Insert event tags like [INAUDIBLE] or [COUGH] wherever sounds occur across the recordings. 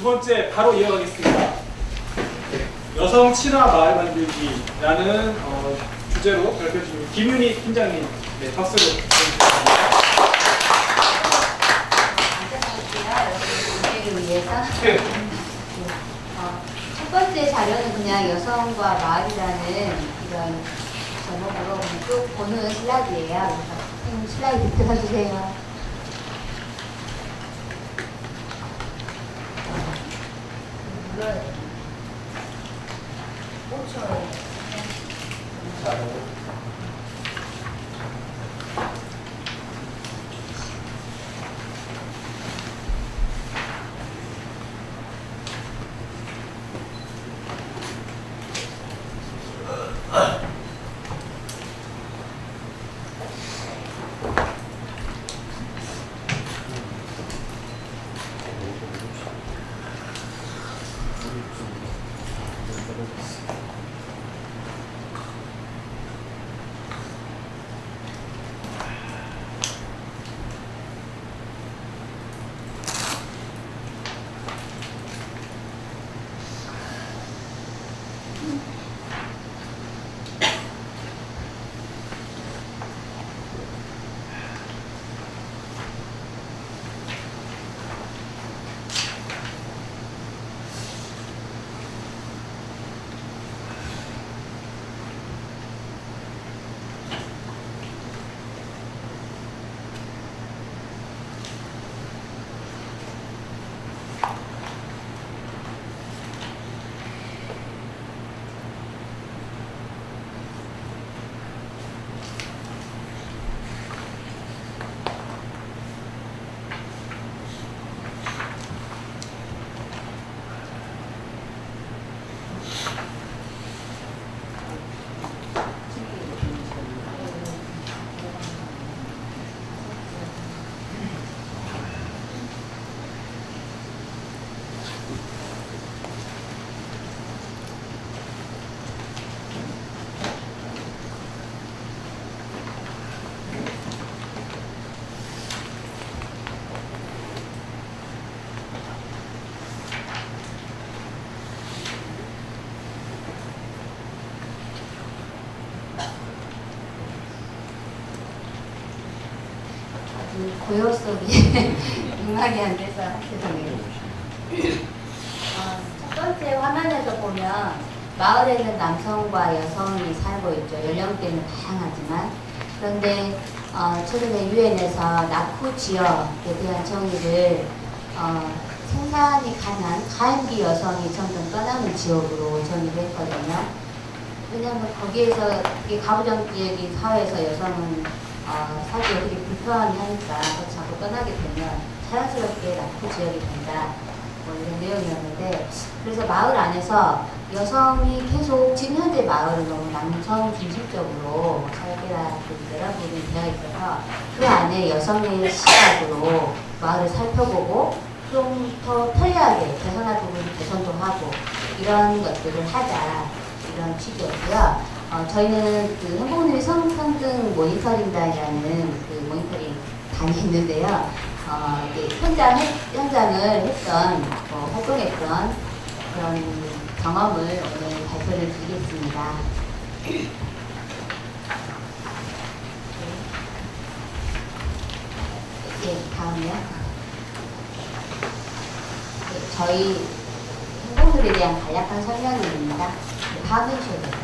두 번째 바로 이어가겠습니다. 여성 친화 마을 만들기라는 어, 주제로 발표 중인 김윤희 팀장님 네, 박수로 부탁드립니다. 네. 어, 첫 번째 자료는 그냥 여성과 마을이라는 이런 제목으로 쭉 보는 슬라이드예요. 그래서 슬라이드 들어주세요. 아주 고요 속에 [LAUGHS] 음악이 안 돼서 죄송해요. 어, 첫 번째 화면에서 보면 마을에는 남성과 여성이 살고 있죠. 연령대는 다양하지만 그런데 어, 최근에 유엔에서 낙후 지역에 대한 정의를 어, 생산이 가능한 가임기 여성이 점점 떠나는 지역으로 정의를 했거든요. 왜냐하면 거기에서 이 가부장 지역인 사회에서 여성은 어, 살기가 되게 불편하니까 자꾸 떠나게 되면 자연스럽게 낙후 지역이 된다. 뭐 이런 내용이었는데 그래서 마을 안에서 여성이 계속 지금 현재 마을은 너무 남성 중심적으로 설계라 여러 부분이 되어 있어서 그 안에 여성의 시각으로 마을을 살펴보고 좀 더 편리하게 개선할 부분을 개선도 하고 이런 것들을 하자 이런 취지였고요. 어, 저희는 그 행복누리 성평등 모니터링단이라는 그 모니터링 단이 있는데요. 어, 현장, 현장을 했던, 어, 활동했던 그런 경험을 오늘 발표를 드리겠습니다. 예, 다음이요. 네, 저희 행복들에 대한 간략한 설명입니다. 네, 다음 해주셔도 돼요.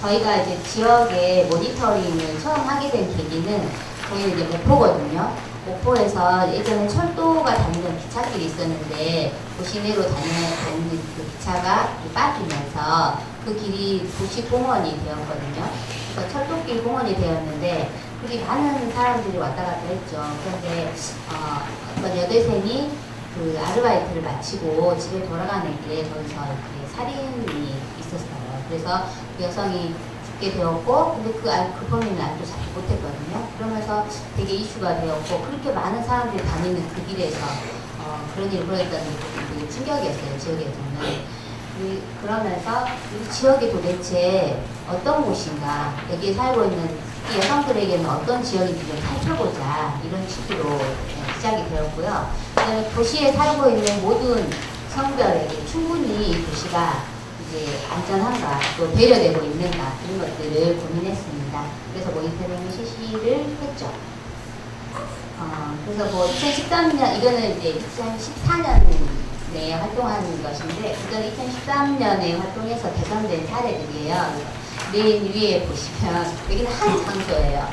저희가 이제 지역의 모니터링을 처음 하게 된 계기는 저희는 이제 목포거든요. 목포에서 예전에 철도가 다니던 기차길이 있었는데 그 시내로 다니는, 다니는 그 기차가 빠지면서 그 길이 도시공원이 되었거든요. 그래서 철도길 공원이 되었는데 그게 많은 사람들이 왔다 갔다 했죠. 그런데 어, 어떤 여대생이 그 아르바이트를 마치고 집에 돌아가는 길에 거기서 살인이 있었어요. 그래서 그 여성이 죽게 되었고, 근데 그, 알- 그 범인은 아직도 잡지 못했거든요. 그러면서 되게 이슈가 되었고, 그렇게 많은 사람들이 다니는 그 길에서 어, 그런 일을 벌였다는 게 충격이었어요, 지역에서는. 그- 그러면서 이 지역이 도대체 어떤 곳인가, 여기에 살고 있는 이 여성들에게는 어떤 지역인지 좀 살펴보자, 이런 취지로 네, 시작이 되었고요. 그다음에 도시에 살고 있는 모든 성별에게 충분히 이 도시가 이제 안전한가 또 배려되고 있는가 이런 것들을 고민했습니다. 그래서 모니터링 실시를 했죠. 어, 그래서 뭐 2013년 이거는 이제 2014년에 활동한 것인데 그전 2013년에 활동해서 개선된 사례들이에요. 맨 위에 보시면 여기는 한 장소예요.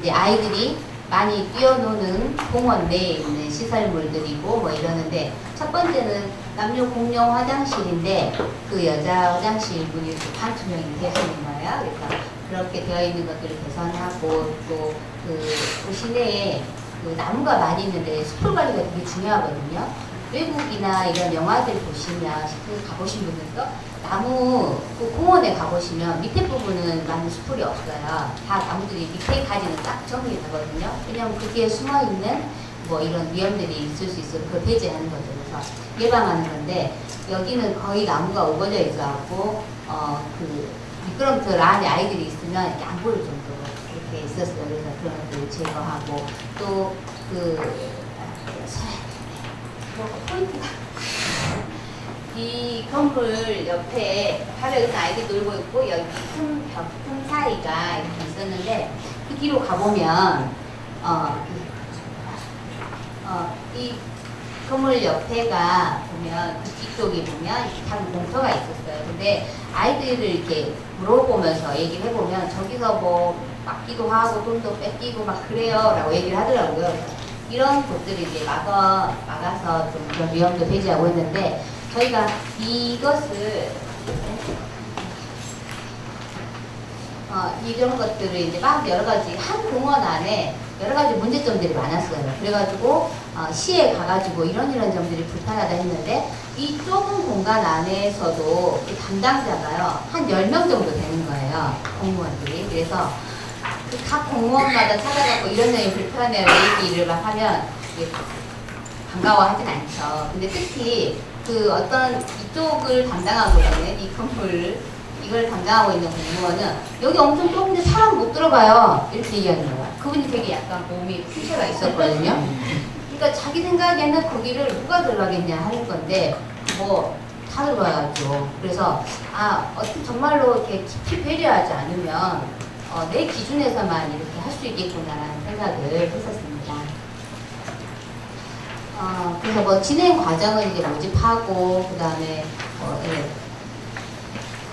이제 아이들이 많이 뛰어노는 공원 내에 있는 시설물들이고 뭐 이러는데 첫 번째는 남녀 공용 화장실인데 그 여자 화장실 문이 반투명이 되시는 거예요. 그래서 그렇게 되어 있는 것들을 개선하고 또 그 시내에 그 나무가 많이 있는데 숲풀 관리가 되게 중요하거든요. 외국이나 이런 영화들 보시면 숲을 가보신 분들도 나무 그 공원에 가보시면 밑에 부분은 많은 숲풀이 없어요. 다 나무들이 밑에까지는 딱 정리되거든요. 왜냐하면 거기에 숨어 있는 뭐 이런 위험들이 있을 수 있어서 그걸 배제하는 거죠. 예방하는 건데 여기는 거의 나무가 우거져 있어갖고 어 그 미끄럼틀 안에 아이들이 있으면 이렇게 안 보일 정도로 이렇게 있었어요. 그래서 그런 것들을 제거하고 또그 포인트가 이 건물 옆에 바로 여기서 아이들이 놀고 있고 여기 틈, 벽, 틈 사이가 이렇게 있었는데 그 뒤로 가보면 어, 어, 이 건물 옆에가 보면 그 뒤쪽에 보면 작은 공터가 있었어요. 근데 아이들을 이렇게 물어보면서 얘기를 해보면 저기서 뭐 막기도 하고 돈도 뺏기고 막 그래요 라고 얘기를 하더라고요. 이런 곳들을 이제 막아, 막아서 좀 그런 위험도 배제하고 있는데 저희가 이것을 어, 이런 것들을 이제 막 여러 가지 한 공원 안에 여러 가지 문제점들이 많았어요. 그래가지고 어, 시에 가가지고 이런 이런 점들이 불편하다 했는데 이 좁은 공간 안에서도 그 담당자가요 한 10명 정도 되는 거예요. 공무원들이. 그래서 그각 공무원마다 찾아가고 이런 점이 불편해요. 얘기를 막 하면 반가워하진 않죠. 근데 특히 그 어떤 이쪽을 담당하고 있는 이 건물 이걸 담당하고 있는 공무원은 여기 엄청 좁은데 사람 못 들어가요. 이렇게 얘기하는 거예요. 그분이 되게 약간 몸이 푸셔가 있었거든요. 그러니까 자기 생각에는 거기를 누가 들어가겠냐 하는 건데 뭐 다 들어가야죠. 그래서 아 어떻게 정말로 이렇게 깊이 배려하지 않으면 어, 내 기준에서만 이렇게 할 수 있겠구나라는 생각을 했었습니다. 어, 그래서 뭐 진행 과정을 이제 모집하고 그 다음에 어, 예.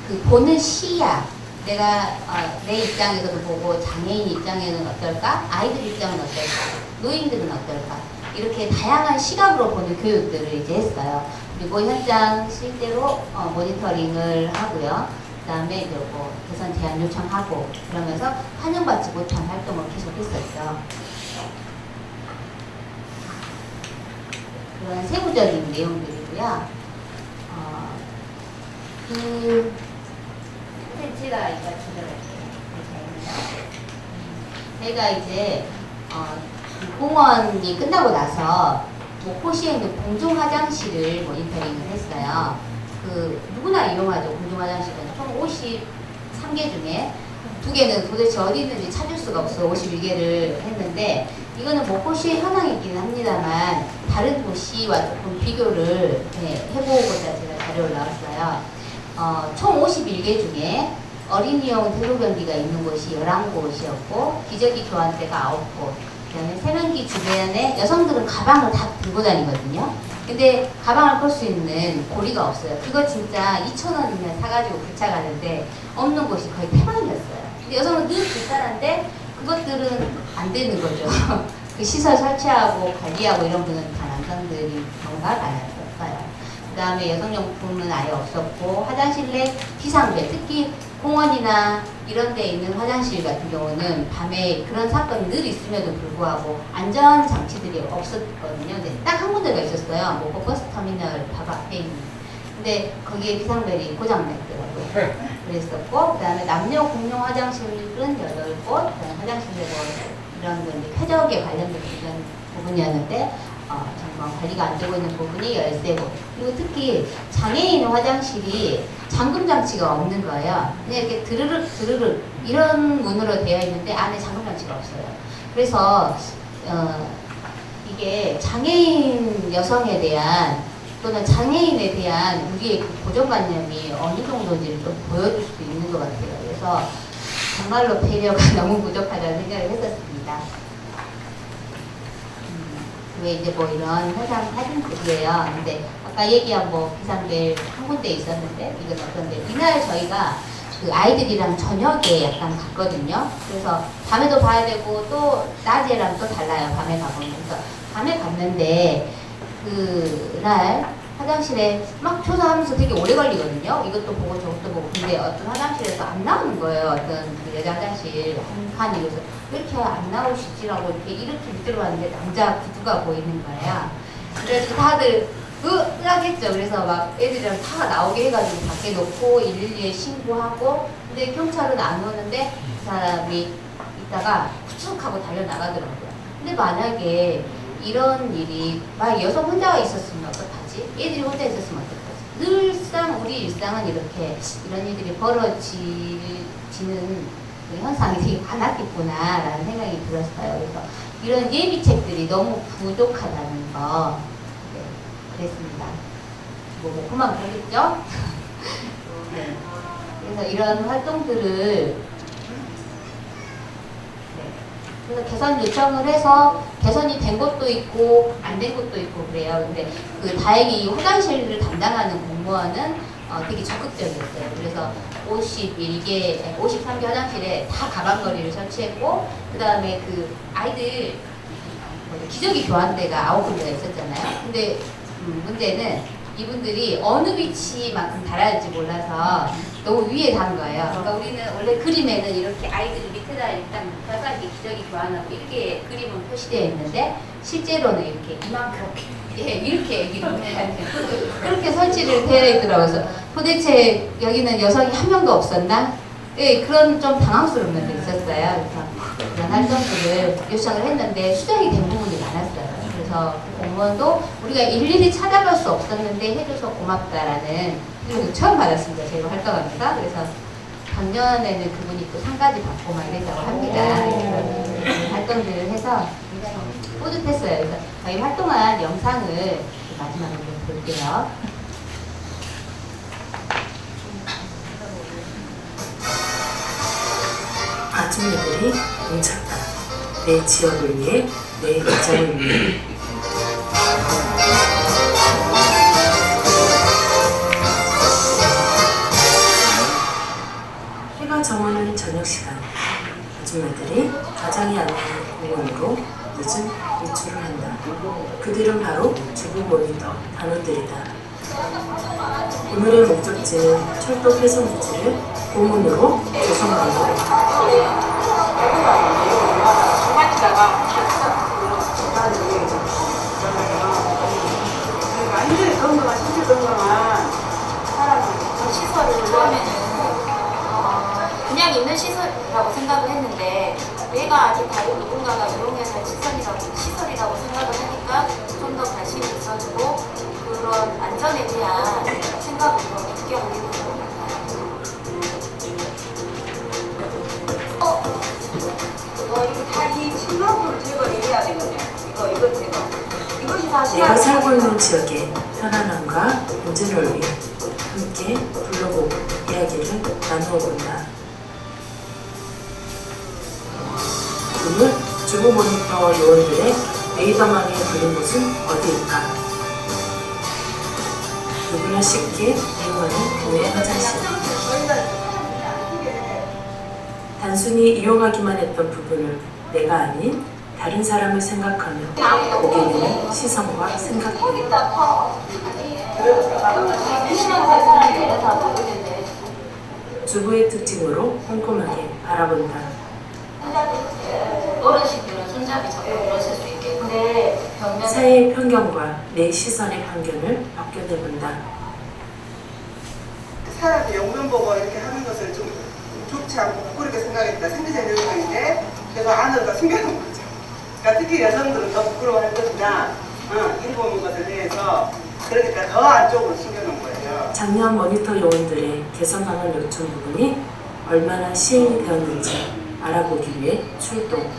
그 보는 시야 내가 어, 내 입장에서도 보고 장애인 입장에는 어떨까? 아이들 입장은 어떨까? 노인들은 어떨까? 이렇게 다양한 시각으로 보는 교육들을 이제 했어요. 그리고 현장 실제로 어, 모니터링을 하고요. 그 다음에 이제 뭐 개선 제안 요청하고 그러면서 환영받지 못한 활동을 계속했었죠. 그런 세부적인 내용들이고요. 어, 그 펜치가 이거 조절할게요. 제가 이제 어, 그 공원이 끝나고 나서 목포시에 있는 공중 화장실을 모니터링을 했어요. 그 누구나 이용하죠. 공중 화장실은 총 53개 중에 두 개는 도대체 어디 있는지 찾을 수가 없어 51개를 했는데 이거는 목포시의 현황이기는 합니다만 다른 도시와 조금 비교를 네, 해보고자 제가 자료를 나왔어요. 어, 총 51개 중에 어린이용 대로변기가 있는 곳이 11곳이었고 기저귀 교환대가 9곳 그 다음에 세면기 주변에 여성들은 가방을 다 들고 다니거든요. 근데 가방을 끌 수 있는 고리가 없어요. 그거 진짜 2,000원이면 사가지고 부착하는데 없는 곳이 거의 태반이었어요. 근데 여성은 늘 불편한데 그것들은 안 되는 거죠. [LAUGHS] 그 시설 설치하고 관리하고 이런 분은 다 남성들이 경우가 많았어요 그 다음에 여성용품은 아예 없었고 화장실 내 비상벨 특히 공원이나 이런 데 있는 화장실 같은 경우는 밤에 그런 사건이 늘 있음에도 불구하고 안전 장치들이 없었거든요. 근데 딱 한 군데가 있었어요. 뭐 버스 터미널 바로 앞에 있는. 근데 거기에 비상벨이 고장 났더라고요. 그랬었고 그 다음에 남녀 공용 화장실은 8곳 그 다음에 화장실에 뭐 이런 거 이제 쾌적에 관련된 이런 부분이었는데 어, 정말 관리가 안 되고 있는 부분이 13곳. 그리고 특히 장애인 화장실이 잠금 장치가 없는 거예요. 그냥 이렇게 드르륵 드르륵 이런 문으로 되어 있는데 안에 잠금 장치가 없어요. 그래서 어, 이게 장애인 여성에 대한 또는 장애인에 대한 우리의 그 고정관념이 어느 정도인지를 좀 보여줄 수 있는 것 같아요. 그래서 정말로 배려가 [LAUGHS] 너무 부족하다는 생각을 했었습니다. 음, 왜 이제 뭐 이런 화상 사진들이에요. 근데 아까 얘기한 뭐 비상벨 한 군데 있었는데 이건 어떤데 이날 저희가 그 아이들이랑 저녁에 약간 갔거든요. 그래서 밤에도 봐야 되고 또 낮에랑 또 달라요. 밤에 가보면. 그래서 밤에 갔는데 그날 화장실에 막 조사하면서 되게 오래 걸리거든요. 이것도 보고 저것도 보고. 근데 어떤 화장실에서 안 나오는 거예요. 어떤 그 여자 화장실 한 칸이. 그래서 왜 이렇게 안 나오시지라고 이렇게 이렇게 밑으로 왔는데 남자 구두가 보이는 거야. 그래서 다들 으하겠죠. 그래서 막 애들이랑 다 나오게 해가지고 밖에 놓고 112에 신고하고 근데 경찰은 안 오는데 그 사람이 있다가 후축 하고 달려나가더라고요. 근데 만약에 이런 일이 만약 여성 혼자가 있었으면 어떡하 지? 애들이 혼자 있었으면 어떡하지? 늘상 우리 일상은 이렇게 이런 일들이 벌어지는 그 현상이 되게 많았겠구나라는 생각이 들었어요. 그래서 이런 예비책들이 너무 부족하다는 거 네, 그랬습니다. 뭐, 뭐 그만 모르겠죠? [LAUGHS] 네. 그래서 이런 활동들을 네. 그래서 개선 요청을 해서 개선이 된 것도 있고 안 된 것도 있고 그래요. 근데 그 다행히 이 화장실을 담당하는 공무원은 어, 되게 적극적이었어요. 그래서 51개, 53개 화장실에 다 가방거리를 설치했고 그 다음에 그 아이들 기저귀 교환대가 아홉 군데가 있었잖아요. 근데 음, 문제는 이분들이 어느 위치만큼 달아야 할지 몰라서 너무 위에 단 거예요. 그러니까 우리는 원래 그림에는 이렇게 아이들이 밑에다 일단 눕혀서 이렇게 기저귀 교환하고 이렇게 그림은 표시되어 있는데 실제로는 이렇게 이만큼 예, 이렇게 이렇게 그렇게 설치를 되어 있더라고요. 도대체 여기는 여성이 한 명도 없었나? 예, 그런 좀 당황스러운 면도 있었어요. 그래서 그런 활동들을 요청을 했는데 수정이 된 부분이 많았어요. 그래서 그 공무원도 우리가 일일이 찾아갈 수 없었는데 해줘서 고맙다라는 그리고 처음 받았습니다. 저희가 활동합니다. 그래서 작년에는 그분이 또 상까지 받고 막 이랬다고 합니다. 그래서 활동들을 해서 뿌듯했어요. 그래서 저희 활동한 영상을 마지막으로 좀 볼게요. 아줌마들이 뭉쳤다. 내 지역을 위해, 내 가정을 위해. 원으로 늦은 외출을 한다. 그들은 바로 주부 모니터 단원들이다. 오늘의 목적지는 철도 훼손 부지를 고문으로 조성한다. 어, 그냥 있는 시설이라고 생각을 했는데 내가 아직 다른 누군가가 이용해서 시설이라고, 시설이라고 생각을 하니까 좀 더 관심이 있어지고 그런 안전에 대한 생각을 하게 되는 것 같아요. 어, 어 이거 다리 친구를 제거를 해야 되거든요 이거 이거 제거 이것이 다 내가 살고 있는 지역의 편안함과 안전을 위해 함께 불러보고 이야기를 나누어 본다. 주부 모니터 요원들의 레이더망에 걸린 곳은 어디일까? 누구나 쉽게 이용하는 교회 화장실. 단순히 이용하기만 했던 부분을 내가 아닌 다른 사람을 생각하며 보게 되는 시선과 생각. 주부의 특징으로 꼼꼼하게 바라본다. 어르신들은 손잡이 잡고 그러실 수 있겠는데 벽면 사회의 편견과 내 시선의 편견을 벗겨내본다. 사람이 영문 보고 이렇게 하는 것을 좀 좋지 않고 부끄럽게 생각했다. 생리적 영역인데 그래서 안으로 숨겨놓은 거죠. 그러니까 특히 여성들은 더 부끄러워할 것이다. 어, 일본 것에 대해서 그러니까 더 안쪽으로 숨겨놓은 거예요. 작년 모니터 요원들의 개선 방안 요청 부분이 얼마나 시행이 되었는지 알아보기 위해 출동.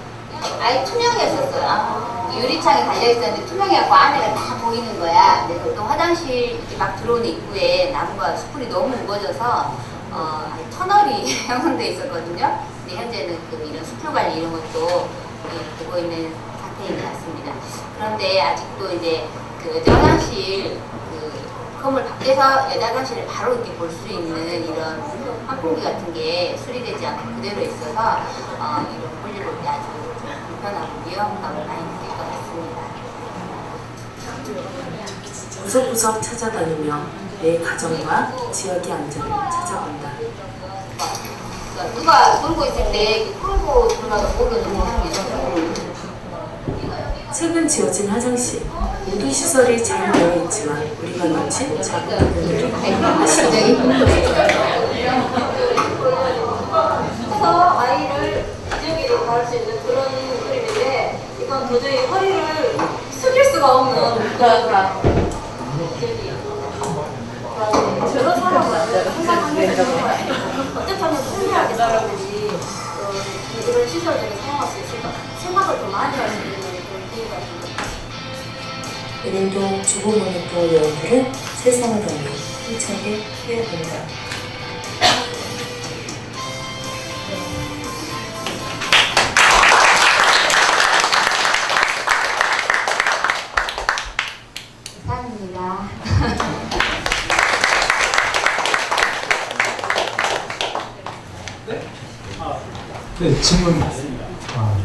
아예 투명했었어요. 유리창이 달려있었는데 투명해갖고 안에가 다 보이는 거야. 근데 화장실 이렇게 막 들어오는 입구에 나무가 수풀이 너무 우거져서 어, 터널이 [LAUGHS] 형성돼 있었거든요. 근데 현재는 그 이런 수풀 관리 이런 것도 예, 되고 있는 상태인 것 같습니다. 그런데 아직도 이제 그 화장실 그 건물 밖에서 여자 화장실을 바로 이렇게 볼 수 있는 이런 환풍기 같은 게 수리되지 않고 그대로 있어서 어, 이런 볼일 볼 때 아주 것 같습니다. 구석구석 찾아다니며 내 가정과 지역의 안전을 찾아본다. 누가 놀고 있을 때 끌고 들어가서 모르는 사람이 있어서 최근 지어진 화장실 모든 시설이 잘 되어 있지만 우리가 놓친 작은 부분들이 굉장히 그래서 아이를 기저귀로 가할 수 있는 그런 그림인데 이건 도저히 허리를 숙일 수가 없는 그런. 저런 사람은 항상 어떻게 하면 편리하게 사람들이 어, 이런 시설들을 사용할 수 있을까 생각을 더 많이 할 수 있는 그런 기회가 있습니다. 오늘도 주부 모니터 여러분들은 세상을 걷는 힘차게 헤어본다. 네, 질문. 아,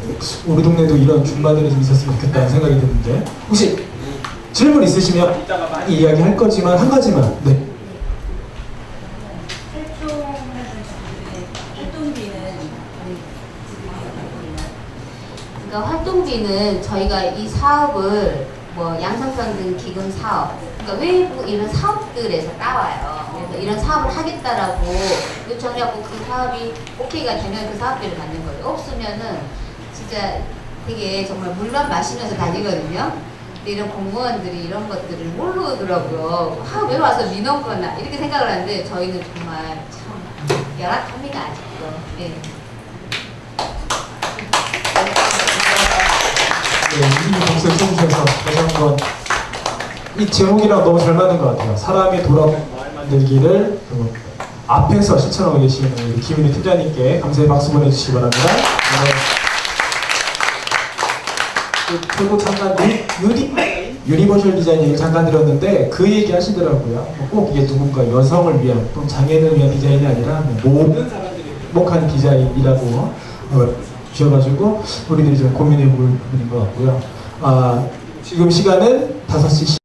우리 동네도 이런 줌마들이 좀 있었으면 좋겠다는 생각이 드는데 혹시 질문 있으시면 이따가 많이 이야기할 거지만 한 가지만. 네. 그러니까 활동비는 저희가 이 사업을 뭐 양성평등 기금 사업, 그러니까 외부 이런 사업들에서 따와요. 이런 사업을 하겠다라고 요청해갖고 그 사업이 오케이가 되면 그 사업비를 받는 거예요. 없으면은 진짜 되게 정말 물만 마시면서 다니거든요. 근데 이런 공무원들이 이런 것들을 모르더라고요. 아, 왜 와서 민원 거나 이렇게 생각을 하는데 저희는 정말 참 열악합니다, 아직도. 네. 네, 이 박수를 쳐주셔서 다시 한번 이 제목이랑 너무 잘 맞는 것 같아요. 사람이 마을 만들기를 그 앞에서 실천하고 계시는 우리 김윤희 팀장님께 감사의 박수 보내주시기 바랍니다. 네. 그 그리고 잠깐 유- uni universal 디자인 얘기 잠깐 들었는데 그 얘기 하시더라고요. 뭐꼭 이게 누군가 여성을 위한 또는 장애인을 위한 디자인이 아니라 뭐 모든 사람들이 행복한 디자인이라고 어, 주셔가지고 우리들이 좀 고민해 볼 부분인 것 같고요. 아, 지금 시간은 5시